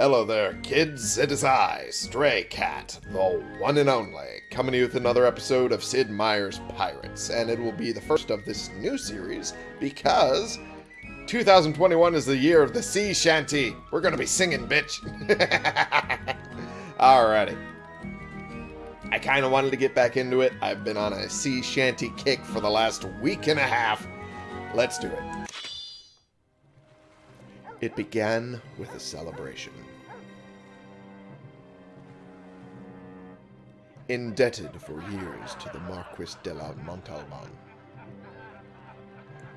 Hello there, kids. It is I, Stray Cat, the one and only, coming to you with another episode of Sid Meier's Pirates. And it will be the first of this new series because 2021 is the year of the sea shanty. We're gonna be singing, bitch. Alrighty. I kind of wanted to get back into it. I've been on a sea shanty kick for the last week and a half. Let's do it. It began with a celebration. Indebted for years to the Marquis de la Montalban,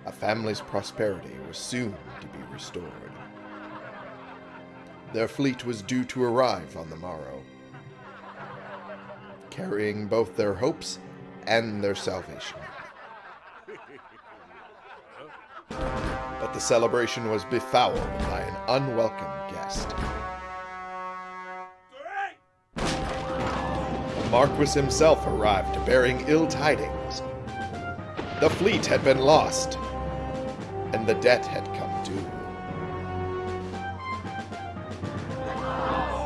a family's prosperity was soon to be restored. Their fleet was due to arrive on the morrow, carrying both their hopes and their salvation. But the celebration was befouled by an unwelcome guest. Marquis himself arrived bearing ill tidings. The fleet had been lost, and the debt had come due.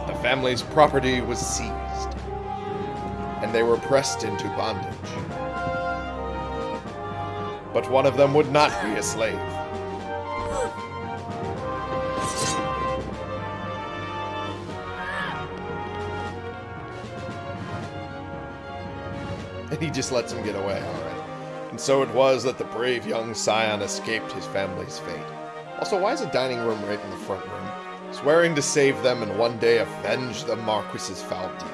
The family's property was seized, and they were pressed into bondage. But one of them would not be a slave. Just lets him get away, alright. And so it was that the brave young scion escaped his family's fate. Also, why is a dining room right in the front room? Swearing to save them and one day avenge the Marquis's foul deed.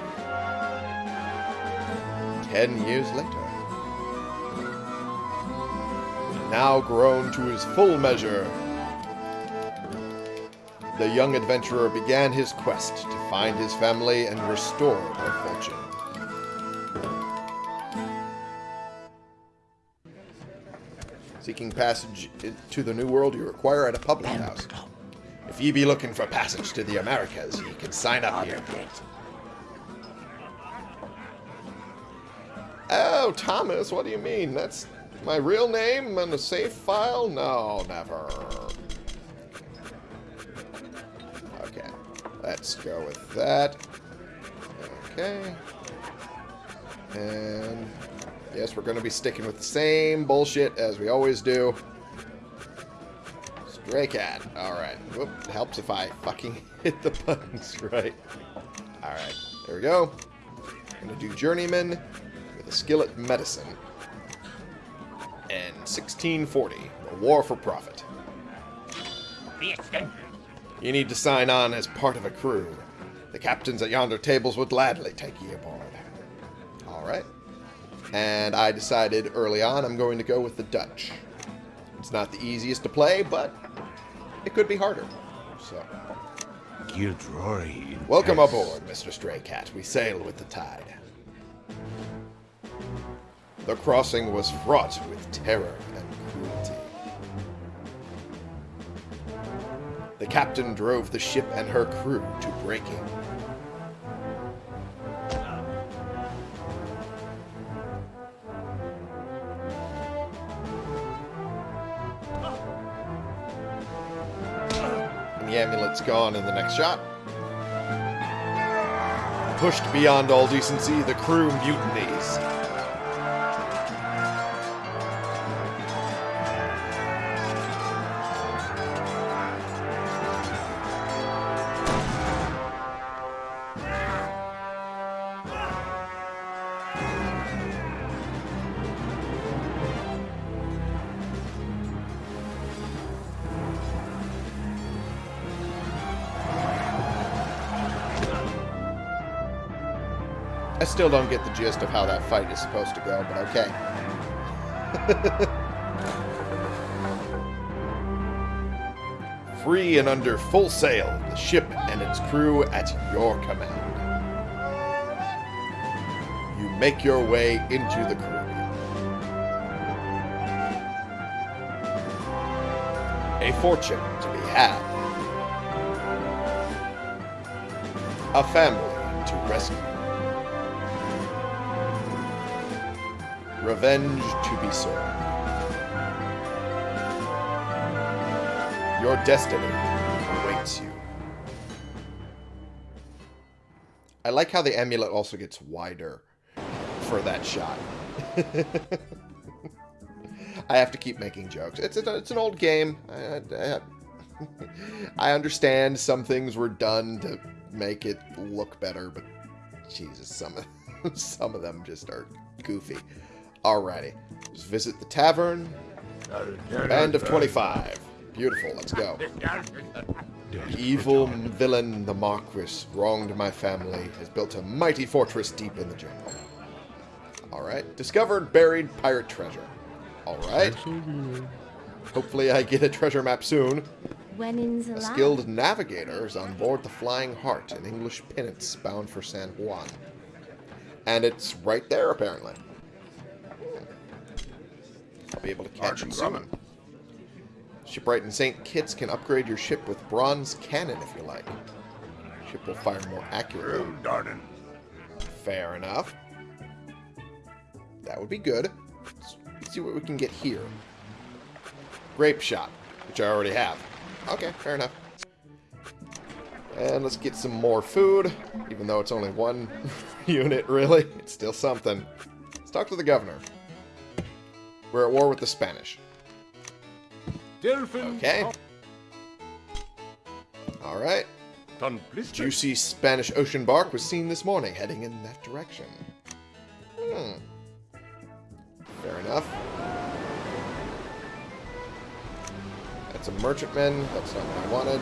Ten years later. Now grown to his full measure, the young adventurer began his quest to find his family and restore their fortune. Seeking passage to the New World you require at a public house. If ye be looking for passage to the Americas, ye can sign up here. Oh, Thomas, what do you mean? That's my real name and a safe file? No, never. Okay, let's go with that. Okay. And yes, we're going to be sticking with the same bullshit as we always do. Stray cat. Alright. Whoop. Helps if I fucking hit the buttons right. Alright. There we go. Gonna do journeyman with a skillet medicine. And 1640. A war for profit. You need to sign on as part of a crew. The captains at yonder tables would gladly take ye aboard. And I decided early on I'm going to go with the Dutch. It's not the easiest to play, but it could be harder. So, welcome aboard, Mr. Stray Cat. We sail with the tide. The crossing was fraught with terror and cruelty. The captain drove the ship and her crew to breaking. Amulet's gone in the next shot. Pushed beyond all decency, the crew mutinies. Still don't get the gist of how that fight is supposed to go, but okay. Free and under full sail, the ship and its crew at your command. You make your way into the Caribbean. A fortune to be had. A family to rescue. Revenge to be served. Your destiny awaits you. I like how the amulet also gets wider for that shot. I have to keep making jokes. It's it's an old game. I, I, I understand some things were done to make it look better, but Jesus, some of some of them just are goofy. Alrighty, let's visit the tavern. Band of 25. Beautiful, let's go. The evil villain, the Marquis, wronged my family, has built a mighty fortress deep in the jungle. Alright, discovered buried pirate treasure. Alright. Hopefully I get a treasure map soon. When in A skilled navigator is on board the Flying Heart, an English pinnace bound for San Juan. And it's right there, apparently. I'll be able to catch it soon. Shipwright and St. Kitts can upgrade your ship with bronze cannon if you like. Ship will fire more accurately. Oh, darn Fair enough. That would be good. Let's see what we can get here. Grape shot, which I already have. Okay, fair enough. And let's get some more food, even though it's only one unit, really. It's still something. Let's talk to the governor. We're at war with the Spanish. Okay. Alright. Juicy Spanish ocean bark was seen this morning, heading in that direction. Hmm. Fair enough. That's a merchantman. That's not what I wanted.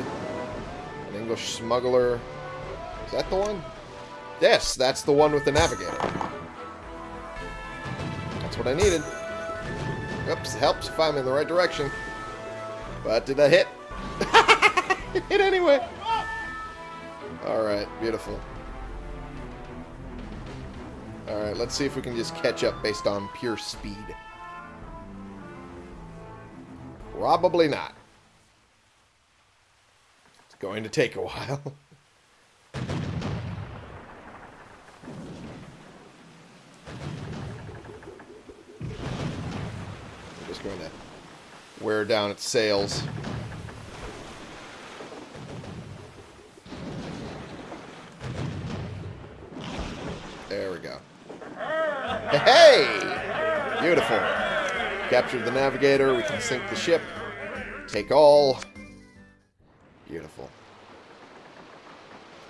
An English smuggler. Is that the one? Yes, that's the one with the navigator. That's what I needed. Oops, helps if I'm in the right direction. But did I hit? It hit anyway. Alright, beautiful. Alright, let's see if we can just catch up based on pure speed. Probably not. It's going to take a while. Going to wear down its sails. There we go. Hey! Beautiful. Captured the navigator. We can sink the ship. Take all. Beautiful.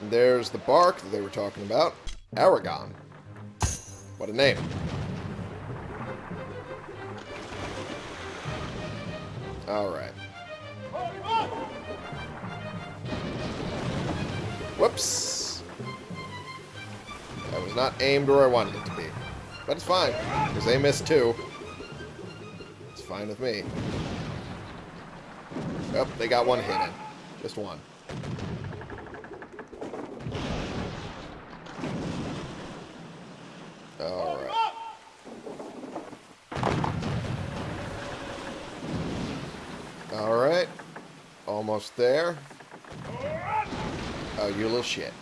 And there's the bark that they were talking about. Aragon. What a name. Alright. Whoops. That was not aimed where I wanted it to be. But it's fine, because they missed too. It's fine with me. Oh, they got one hit in. Just one. Alright. Alright. Almost there. Oh, you little shit.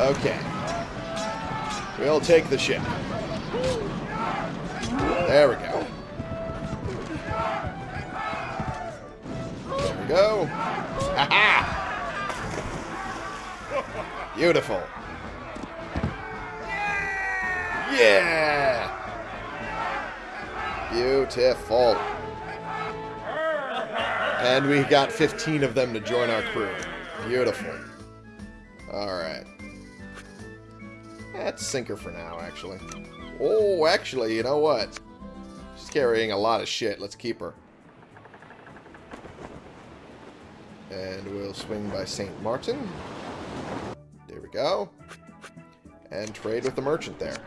Okay. We'll take the ship. There we go. There we go. Ha ha! Beautiful. Yeah! Beautiful. And we got 15 of them to join our crew. Beautiful. Alright. That's sinker for now, actually. Oh, actually, you know what? She's carrying a lot of shit. Let's keep her. And we'll swing by St. Martin. There we go. And trade with the merchant there.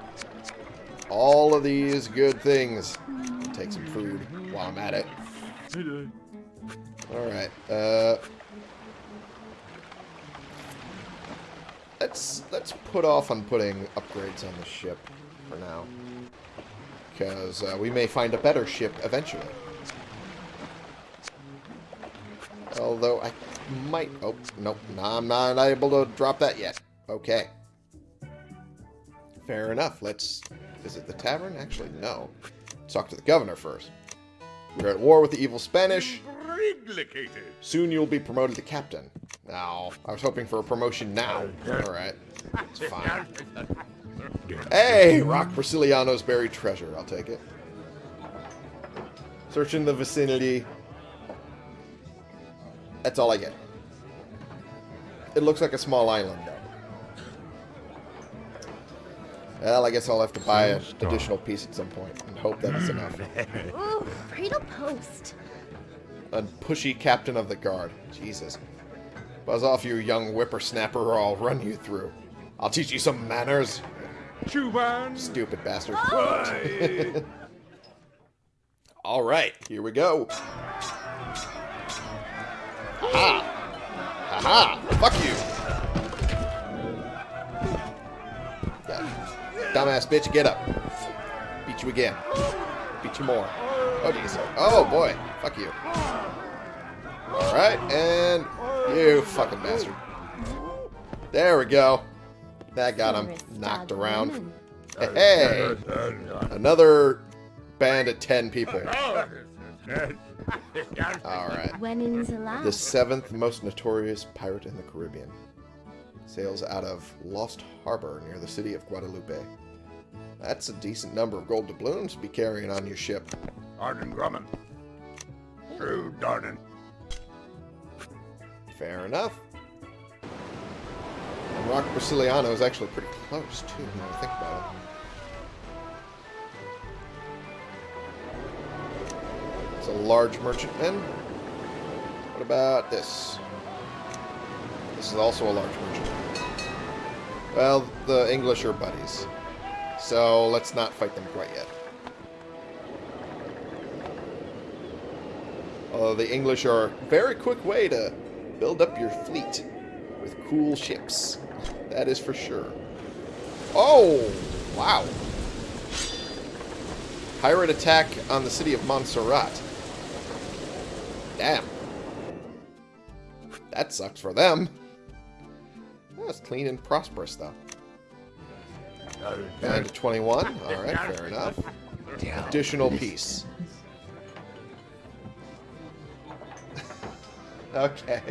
All of these good things. Take some food while I'm at it. Alright, uh... Let's, let's put off on putting upgrades on the ship for now. Because uh, we may find a better ship eventually. Although I might... Oh, nope. No, I'm not able to drop that yet. Okay. Fair enough. Let's visit the tavern. Actually, no. Talk to the governor first. We're at war with the evil Spanish. Briglicated. Soon you'll be promoted to captain. No, I was hoping for a promotion now. Alright, it's fine. Hey, Rock Brasiliano's buried treasure. I'll take it. Searching the vicinity. That's all I get. It looks like a small island, though. Well, I guess I'll have to buy an additional piece at some point and hope that it's enough. Ooh, cradle post. A pushy captain of the guard. Jesus. Buzz off, you young whippersnapper, or I'll run you through. I'll teach you some manners, Chuban. stupid bastard. Why? All right, here we go. Ha! Ha! Fuck you! Yeah. Dumbass bitch, get up. Beat you again. Beat you more. Oh, jeez. Oh, boy. Fuck you. Alright, and you fucking bastard. There we go. That got him knocked around. Hey! Another band of 10 people. Alright. When in the last. The seventh most notorious pirate in the Caribbean. Sails out of Lost Harbor near the city of Guadalupe. That's a decent number of gold doubloons to be carrying on your ship. Arden Grumman. True Darden. Fair enough. Rock Brasiliano is actually pretty close, too, when I think about it. It's a large merchantman. What about this? This is also a large merchantman. Well, the English are buddies. So let's not fight them quite yet. Although the English are a very quick way to build up your fleet with cool ships. That is for sure. Oh, wow. Pirate attack on the city of Montserrat. Damn. That sucks for them. That's clean and prosperous, though. Down to 21. Alright, fair enough. Additional piece. okay.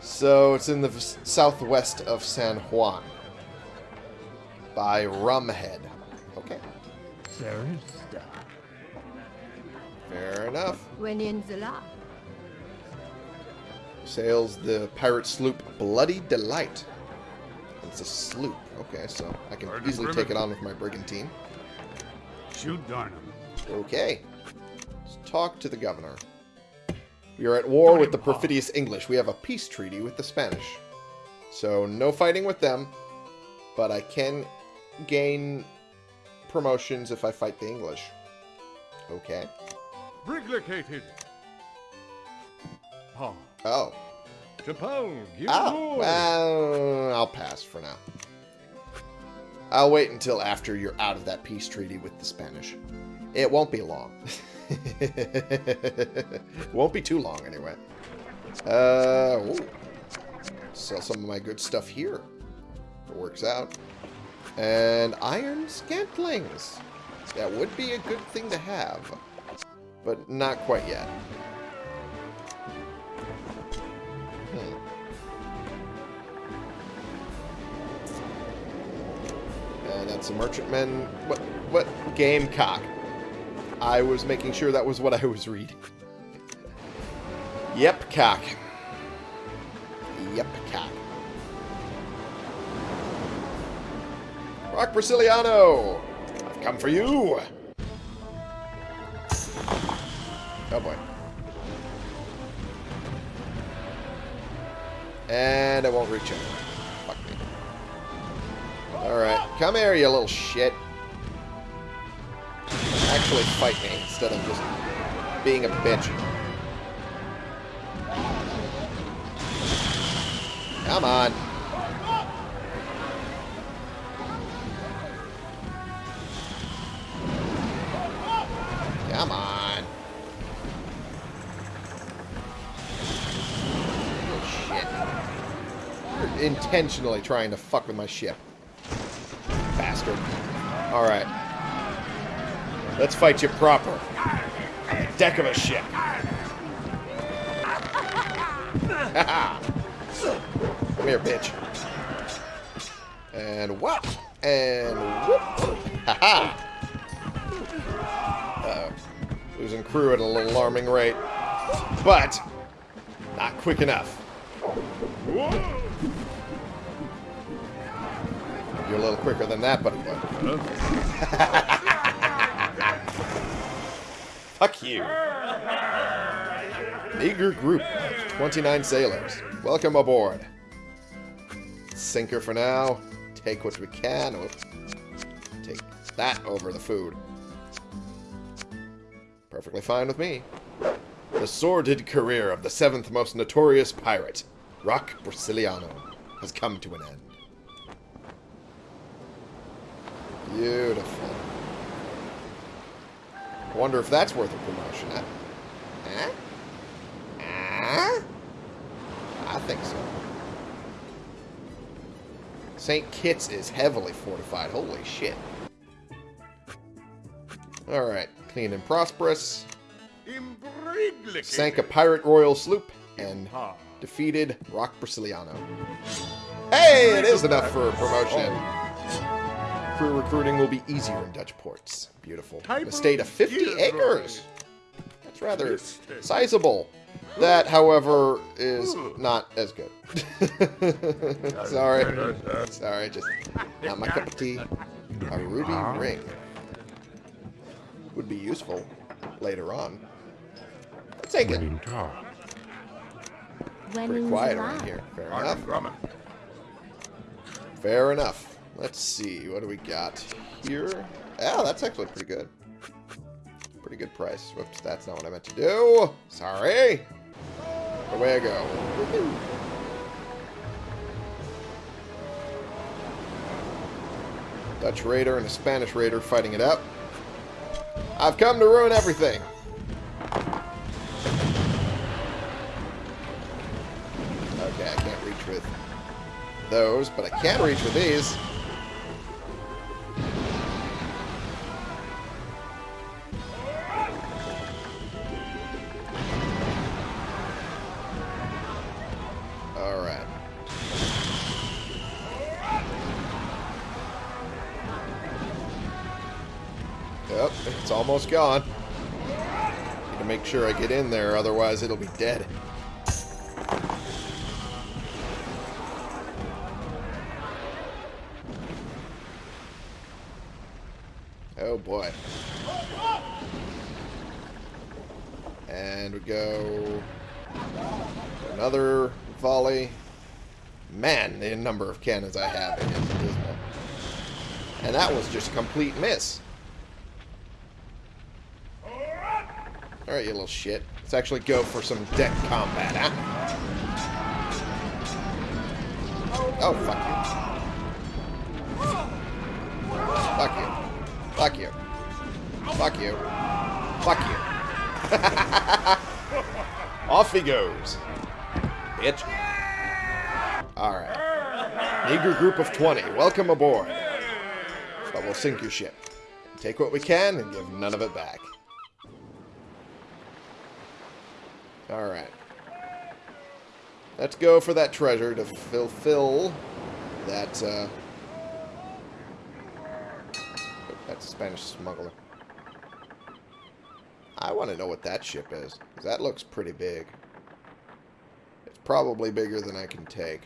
So it's in the southwest of San Juan. By Rumhead. Okay. Fair enough. When in the last. Sails the pirate sloop Bloody Delight. It's a sloop. Okay, so I can Pardon, easily Grimmett. take it on with my brigantine. Shoot Darnum. Okay. Let's talk to the governor. We are at war with the perfidious English. We have a peace treaty with the Spanish. So no fighting with them, but I can gain promotions if I fight the English. Okay. Briglicated. Paul. Oh. Chapel. Give Oh, well, I'll pass for now. I'll wait until after you're out of that peace treaty with the Spanish. It won't be long. won't be too long, anyway. Uh, ooh. Sell some of my good stuff here. It works out. And iron scantlings. That would be a good thing to have. But not quite yet. Hmm. And that's a merchantman. What? What? Gamecock. I was making sure that was what I was reading. Yep, cock. Yep, cock. Rock Brasiliano! I've come for you! Oh boy. And I won't reach him. Fuck me. Alright, come here, you little shit. Actually fight me instead of just being a bitch. Come on. Come on. Oh, Shit. You're intentionally trying to fuck with my ship. Bastard. Alright. Let's fight you proper. On the deck of a ship. Come here, bitch. And whop! And whoop! Ha-ha! Uh-oh. Losing crew at a little alarming rate. But, not quick enough. You're a little quicker than that, buddy boy. You. Meager group of 29 sailors. Welcome aboard. Sinker for now. Take what we can. Oh, take that over the food. Perfectly fine with me. The sordid career of the seventh most notorious pirate, Rock Brasiliano, has come to an end. Beautiful. I wonder if that's worth a promotion, huh? Huh? Huh? I think so. St. Kitts is heavily fortified. Holy shit. Alright. Clean and prosperous. Sank a pirate royal sloop and defeated Rock Brasiliano. Hey, it is enough for a promotion. Crew recruiting will be easier in Dutch ports. Beautiful. An estate of 50 acres. That's rather sizable. That, however, is not as good. Sorry. Sorry, just not my cup of tea. A ruby ring. Would be useful later on. Let's take it. When Pretty in quiet July. around here. Fair enough. Fair enough. Let's see. What do we got here? Oh, that's actually pretty good. Pretty good price. Whoops, that's not what I meant to do. Sorry. Away I go. Dutch raider and a Spanish raider fighting it out. I've come to ruin everything. Okay, I can't reach with those, but I can reach with these. Almost gone. Need to make sure I get in there, otherwise it'll be dead. Oh boy. And we go another volley. Man, the number of cannons I have. And that was just a complete miss. Alright, you little shit. Let's actually go for some deck combat, huh? Oh, fuck you. Fuck you. Fuck you. Fuck you. Fuck you. Off he goes. Bitch. Alright. Eager group of 20. Welcome aboard. But we'll sink your ship. Take what we can and give none of it back. Alright. Let's go for that treasure to fulfill that, uh... That's a Spanish smuggler. I want to know what that ship is. that looks pretty big. It's probably bigger than I can take.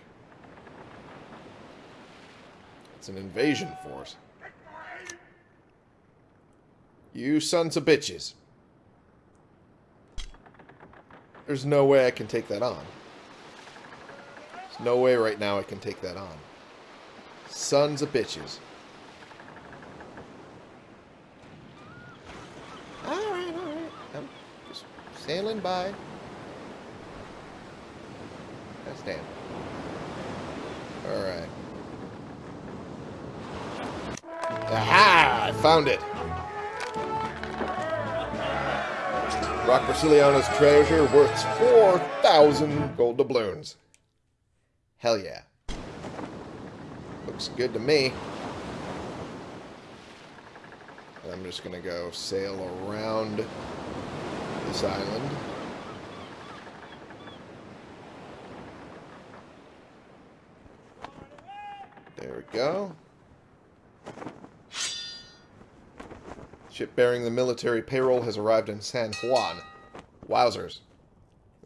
It's an invasion force. You sons of bitches. There's no way I can take that on. There's no way right now I can take that on. Sons of bitches. Alright, alright. I'm just sailing by. That's damn. Alright. Aha! I found it! Rock Brasiliano's treasure worth 4,000 gold doubloons. Hell yeah. Looks good to me. I'm just going to go sail around this island. There we go. Ship bearing the military payroll has arrived in San Juan. Wowzers.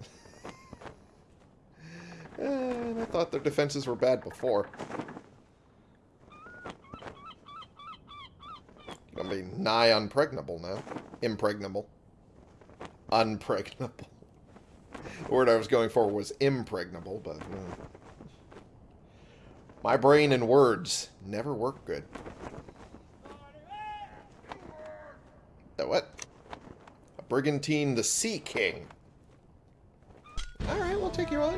and I thought their defenses were bad before. Gonna be nigh unpregnable now. Impregnable. Unpregnable. The word I was going for was impregnable, but... uh, my brain and words never work good. The what? A brigantine, the Sea King. Alright, we'll take you on.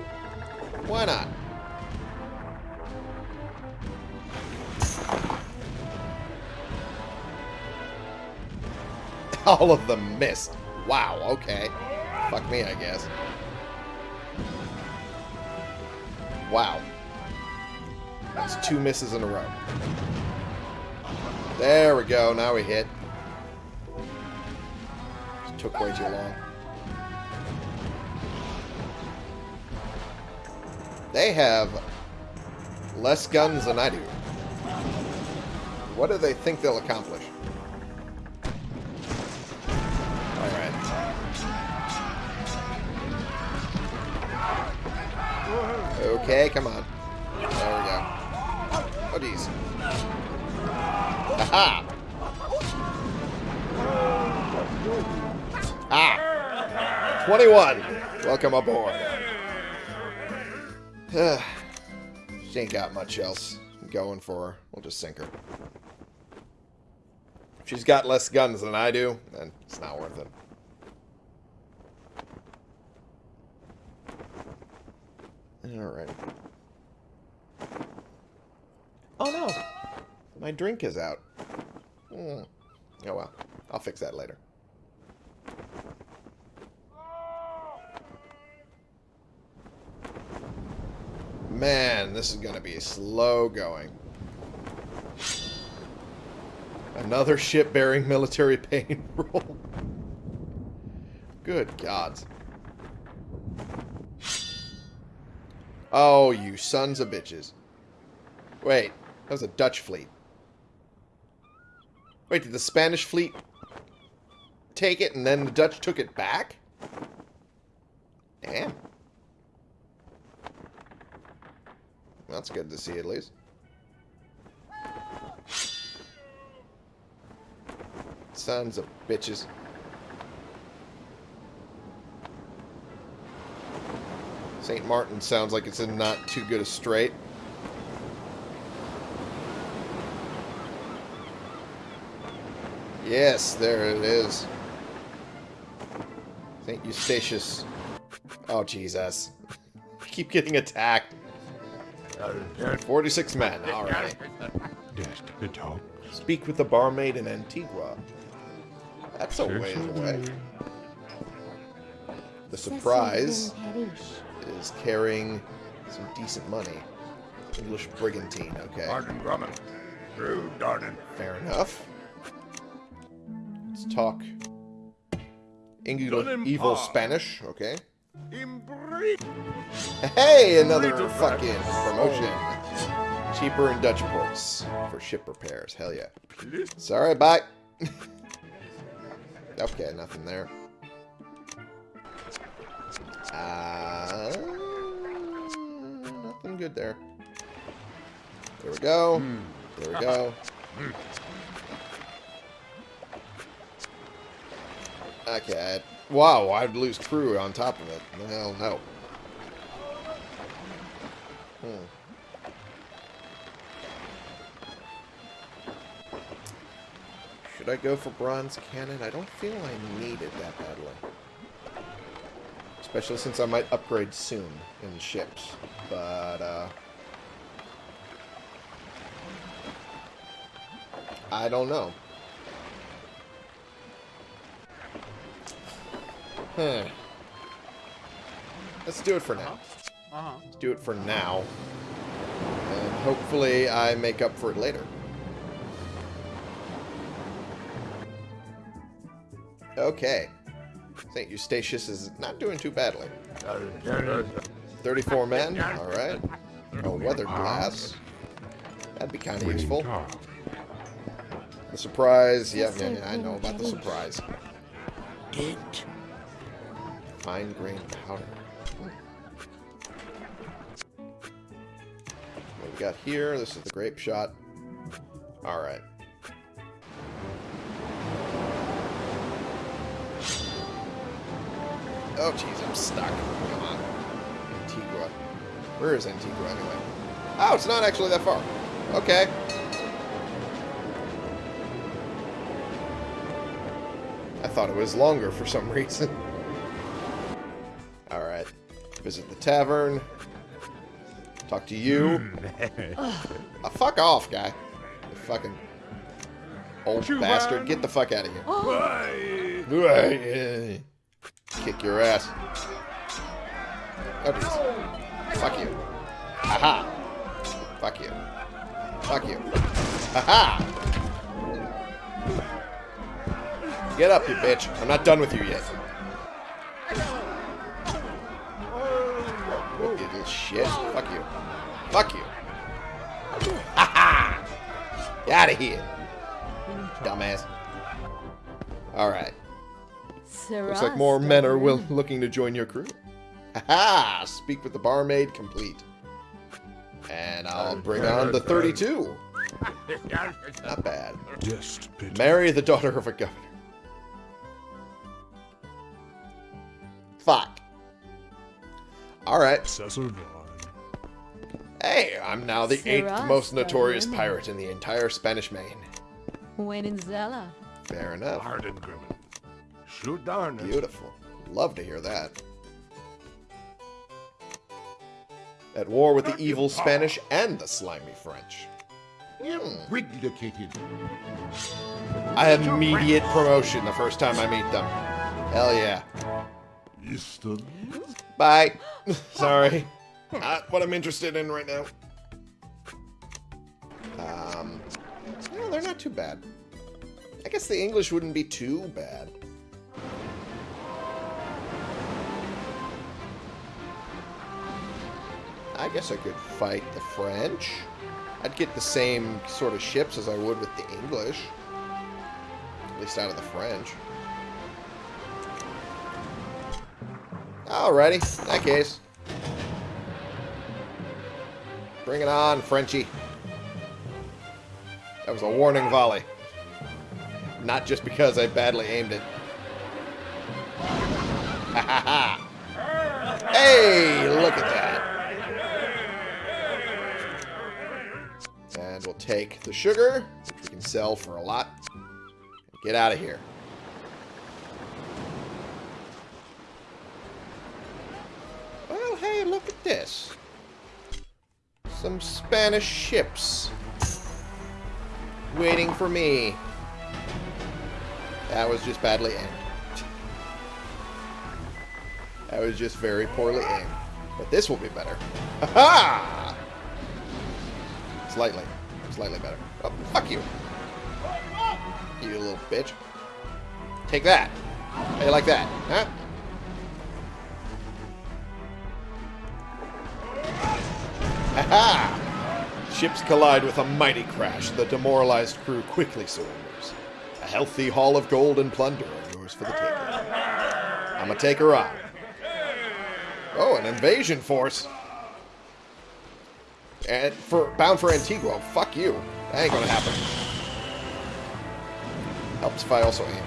Why not? All of them missed. Wow, okay. Fuck me, I guess. Wow. That's two misses in a row. There we go. Now we hit. Took way too long. They have less guns than I do. What do they think they'll accomplish? Alright. Okay, come on. There we go. Oh, geez. Aha! 21! Welcome aboard. she ain't got much else going for her. We'll just sink her. She's got less guns than I do, then it's not worth it. Alright. Oh no! My drink is out. Hmm. Oh well. I'll fix that later. Man, this is going to be slow going. Another ship bearing military pain roll. Good gods. Oh, you sons of bitches. Wait, that was a Dutch fleet. Wait, did the Spanish fleet take it and then the Dutch took it back? Damn. That's good to see at least. Sons of bitches. St. Martin sounds like it's in not too good a strait. Yes, there it is. St. Eustatius. Oh, Jesus. Keep getting attacked. 46 men, alright. Speak with the barmaid in Antigua. That's a ways away. The surprise is carrying some decent money. English brigantine, okay. Martin Grumman. Through Darden. Fair enough. Let's talk English evil. Spanish, okay. Hey, another fucking promotion. Cheaper in Dutch ports for ship repairs. Hell yeah. Sorry, bye. okay, nothing there. Uh, nothing good there. There we go. There we go. Okay. Wow, I'd lose crew on top of it. Hell no. Hmm. Should I go for bronze cannon? I don't feel I need it that badly. Especially since I might upgrade soon in ships. But, uh... I don't know. Hmm. Let's do it for now. Uh-huh. Let's do it for now. And hopefully I make up for it later. Okay. St. Eustatius is not doing too badly. 34 men, alright. A weather glass. That'd be kind of useful. The surprise. Yeah, yeah, yeah, I know about the surprise. It. Fine grain powder. Hmm. What we got here? This is the grape shot. Alright. Oh, jeez, I'm stuck. Come on. Antigua. Where is Antigua, anyway? Oh, it's not actually that far. Okay. I thought it was longer for some reason. Visit the tavern. Talk to you. Ah, fuck off, guy. You fucking old bastard. Get the fuck out of here. Why? Kick your ass. Oh. Fuck you. Haha. Fuck you. Fuck you. Haha. Get up, you bitch. I'm not done with you yet. You shit. Fuck you. Fuck you. Haha. Get out of here. Dumbass. Alright. Looks like more men are will looking to join your crew. Haha! Speak with the barmaid complete. And I'll bring on the 32. Not bad. Just. Marry the daughter of a governor. Alright. Cecil Vaughn. Hey, I'm now the eighth most notorious pirate in the entire Spanish main. When in Zella. Fair enough. Harden Grimmin. Shoot darn it. Beautiful. Love to hear that. At war with the evil Spanish and the slimy French. Hmm. Wiglicated. I have immediate promotion the first time I meet them. Hell yeah. Easton. Bye. Sorry. Not what I'm interested in right now. Um, well, they're not too bad. I guess the English wouldn't be too bad. I guess I could fight the French. I'd get the same sort of ships as I would with the English. At least out of the French. Alrighty, in that case. Bring it on, Frenchie. That was a warning volley. Not just because I badly aimed it. Ha ha ha! Hey, look at that. And we'll take the sugar, which we can sell for a lot. Get out of here. Well, hey, look at this. Some Spanish ships. Waiting for me. That was just badly aimed. That was just very poorly aimed. But this will be better. Ha-ha! Slightly. Slightly better. Oh, fuck you. You little bitch. Take that. How you like that? Huh? Ha-ha! Ships collide with a mighty crash. The demoralized crew quickly surrenders. A healthy haul of gold and plunder are yours for the taking. I'm gonna take her on. Oh, an invasion force. And for bound for Antigua. Fuck you. That ain't gonna happen. Helps if I also aim.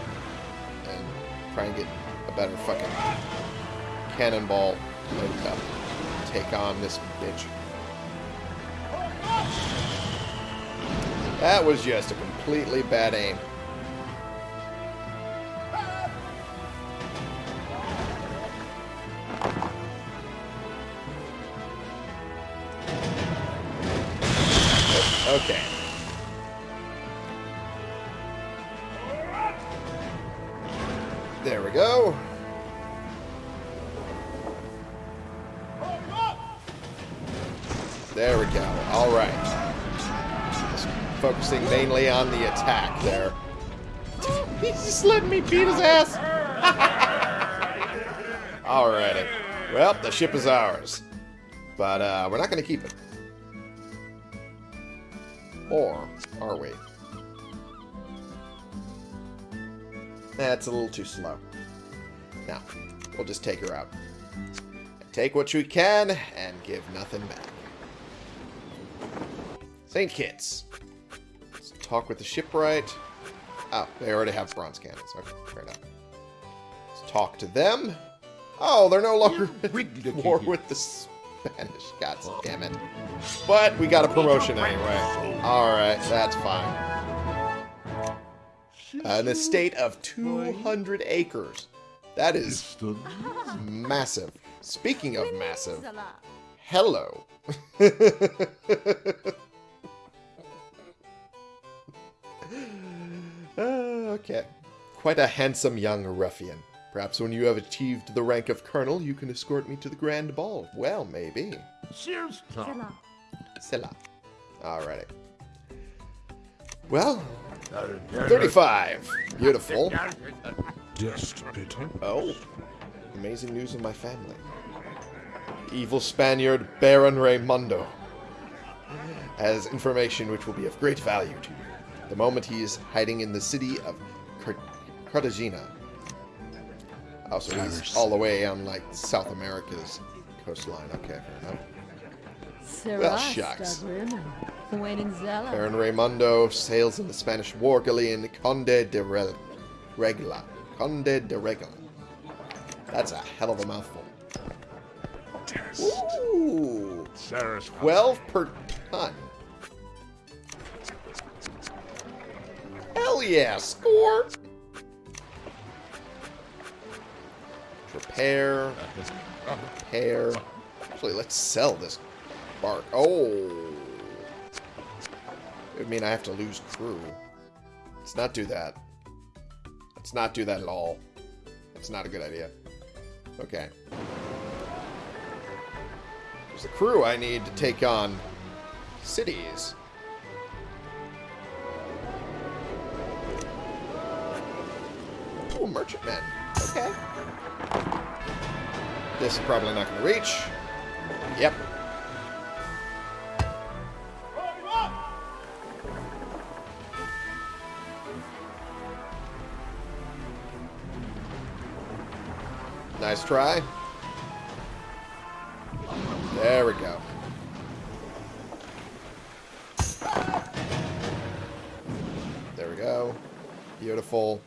And try and get a better fucking cannonball loaded up. Take on this bitch. That was just a completely bad aim. Okay. There we go. Focusing mainly on the attack there. He's just letting me beat his ass. Alrighty. Well, the ship is ours. But uh, we're not going to keep it. Or are we? That's a little too slow. Now, we'll just take her out. Take what we can and give nothing back. St. Kitts. Talk with the shipwright. Oh, ah, they already have bronze cannons. Okay, fair enough. Let's talk to them. Oh, they're no longer at war with the Spanish. God damn it. But we got a promotion anyway. Alright, that's fine. An estate of 200 acres. That is massive. Speaking of massive, hello. Quite a handsome young ruffian. Perhaps when you have achieved the rank of colonel, you can escort me to the grand ball. Well, maybe. Cheers, Tom. Zella. Silla. Alrighty. Well, 35. Beautiful. Just bitten. Oh. Amazing news of my family. Evil Spaniard Baron Raymondo has information which will be of great value to you. The moment he is hiding in the city of Cart- Cartagena. Also, he's all the way on, like, South America's coastline. Okay, fair enough. Well, shucks. When in Zella. Baron Raymondo sails in the Spanish war galleon Conde de Re- Regla. Conde de Regla. That's a hell of a mouthful. Ooh, 12 per ton. Hell yeah, score! Repair, repair. Actually, let's sell this bark. Oh. It would mean I have to lose crew. Let's not do that. Let's not do that at all. That's not a good idea. Okay. There's the crew I need to take on cities. Oh, merchantmen. Okay. This is probably not going to reach. Yep. Nice try. There we go. There we go. Beautiful.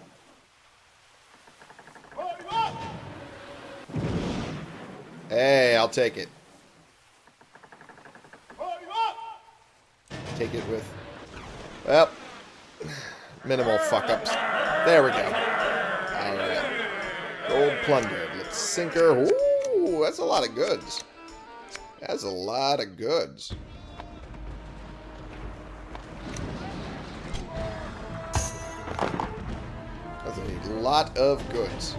Hey, I'll take it. Take it with... Well, minimal fuck-ups. There we go. Gold plundered. Let's sink her. Ooh, that's a lot of goods. That's a lot of goods. That's a lot of goods.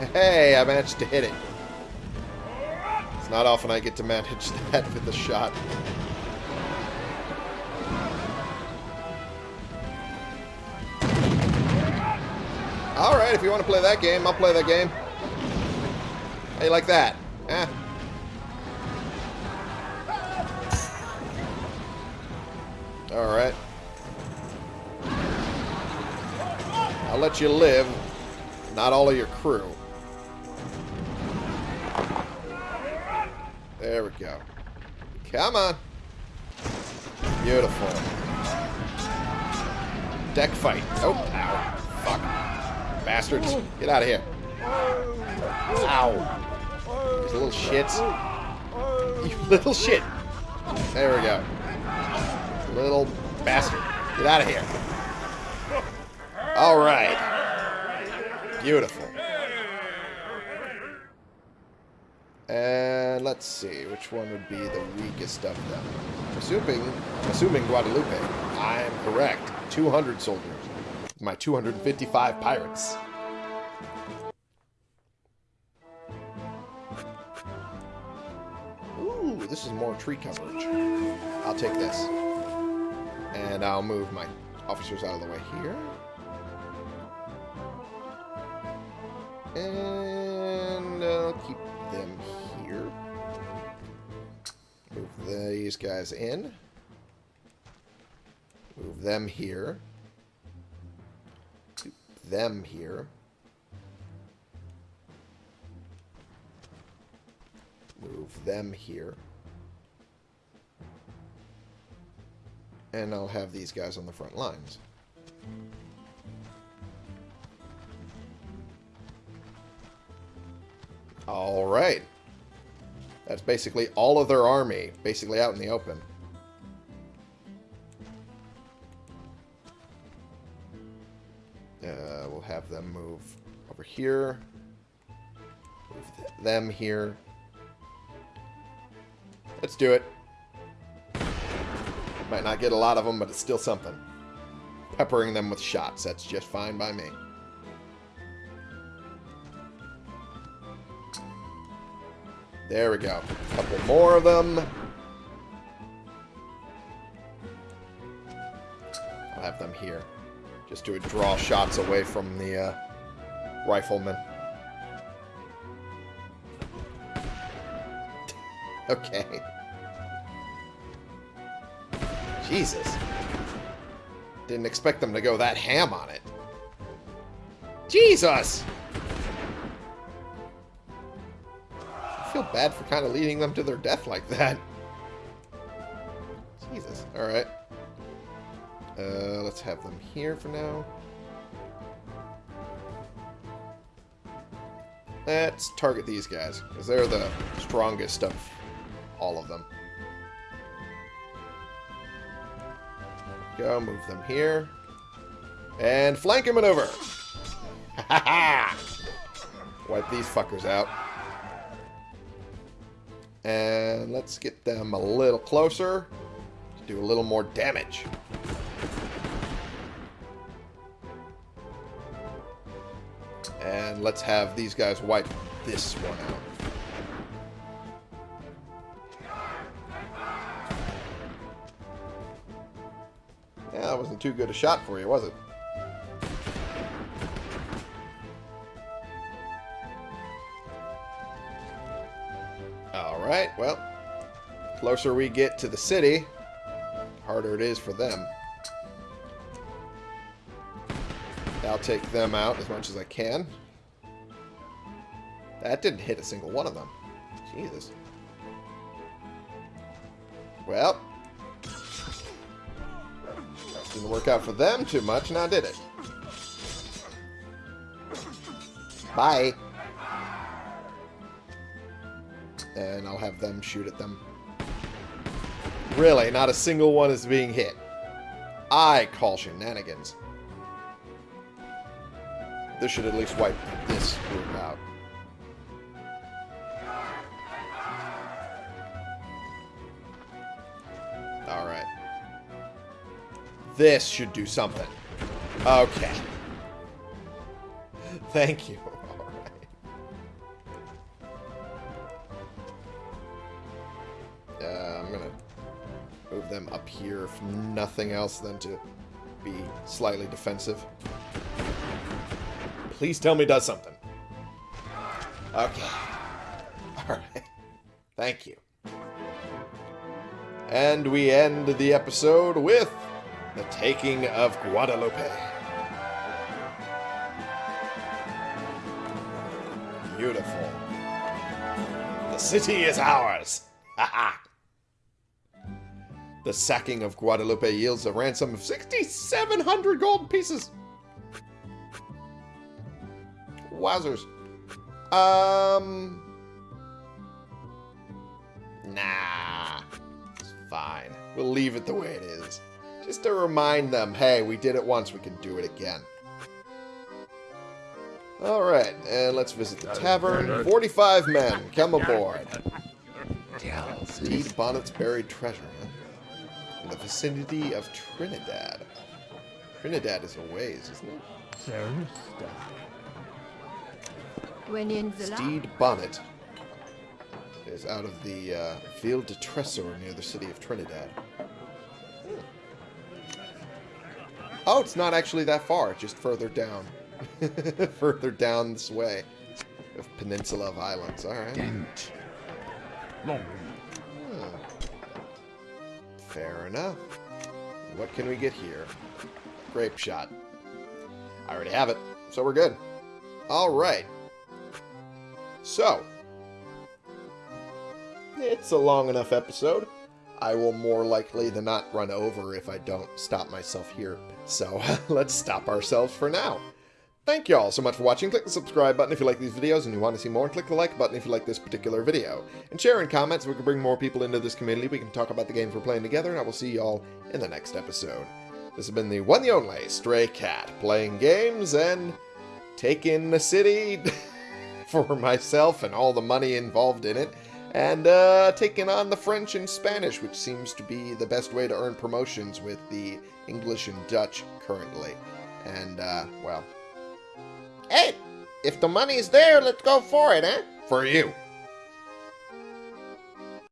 Hey, I managed to hit it. It's not often I get to manage that with a shot. Alright, if you want to play that game, I'll play that game. How you like that? Eh? Alright. I'll let you live. Not all of your crew. Go. Come on. Beautiful. Deck fight. Oh, ow. Fuck. Bastards. Get out of here. Ow. These little shits. You little shit. There we go. Little bastard. Get out of here. Alright. Beautiful. And let's see, which one would be the weakest of them? Assuming, assuming Guadalupe. I am correct. 200 soldiers. My 255 pirates. Ooh, this is more tree coverage. I'll take this. And I'll move my officers out of the way here. And I'll keep these these guys in. Move them here. Move them here. Move them here. And I'll have these guys on the front lines. Alright. That's basically all of their army, basically out in the open. Uh, we'll have them move over here. Move th them here. Let's do it. Might not get a lot of them, but it's still something. Peppering them with shots, that's just fine by me. There we go. A couple more of them. I'll have them here. Just to draw shots away from the uh, riflemen. okay. Jesus. Didn't expect them to go that ham on it. Jesus! Bad for kind of leading them to their death like that. Jesus. Alright. Uh, let's have them here for now. Let's target these guys, because they're the strongest of all of them. Go, move them here. And flank him maneuver! Ha ha! Wipe these fuckers out. And let's get them a little closer to do a little more damage. And let's have these guys wipe this one out. Yeah, that wasn't too good a shot for you, was it? Closer we get to the city, harder it is for them. I'll take them out as much as I can. That didn't hit a single one of them. Jesus. Well. Didn't work out for them too much, now did it? Bye. And I'll have them shoot at them. Really, not a single one is being hit. I call shenanigans. This should at least wipe this group out. Alright. This should do something. Okay. Thank you. Alright. Uh, I'm gonna move them up here if nothing else than to be slightly defensive. Please tell me does something. Okay. Alright. Thank you. And we end the episode with the taking of Guadalupe. Beautiful. The city is ours. The sacking of Guadalupe yields a ransom of 6,700 gold pieces. Wowzers. Um. Nah. It's fine. We'll leave it the way it is. Just to remind them, hey, we did it once, we can do it again. Alright, and let's visit the tavern. 45 men, come aboard. Stede Bonnet's buried treasure, huh? In the vicinity of Trinidad. Trinidad is a ways, isn't it? When in Zala. Stede Bonnet is out of the uh, Ville de Tresor near the city of Trinidad. Hmm. Oh, it's not actually that far, just further down. further down this way. Of Peninsula of Islands, alright. Dent. Long. Fair enough. What can we get here? Grape shot. I already have it, so we're good. Alright. So. It's a long enough episode. I will more likely than not run over if I don't stop myself here. So let's stop ourselves for now. Thank you all so much for watching. Click the subscribe button if you like these videos and you want to see more. Click the like button if you like this particular video. And share in comments so we can bring more people into this community. We can talk about the games we're playing together. And I will see you all in the next episode. This has been the one the only Stray Cat. Playing games and taking the city for myself and all the money involved in it. And uh, taking on the French and Spanish, which seems to be the best way to earn promotions with the English and Dutch currently. And, uh, well, Hey, if the money's there, let's go for it, eh? For you.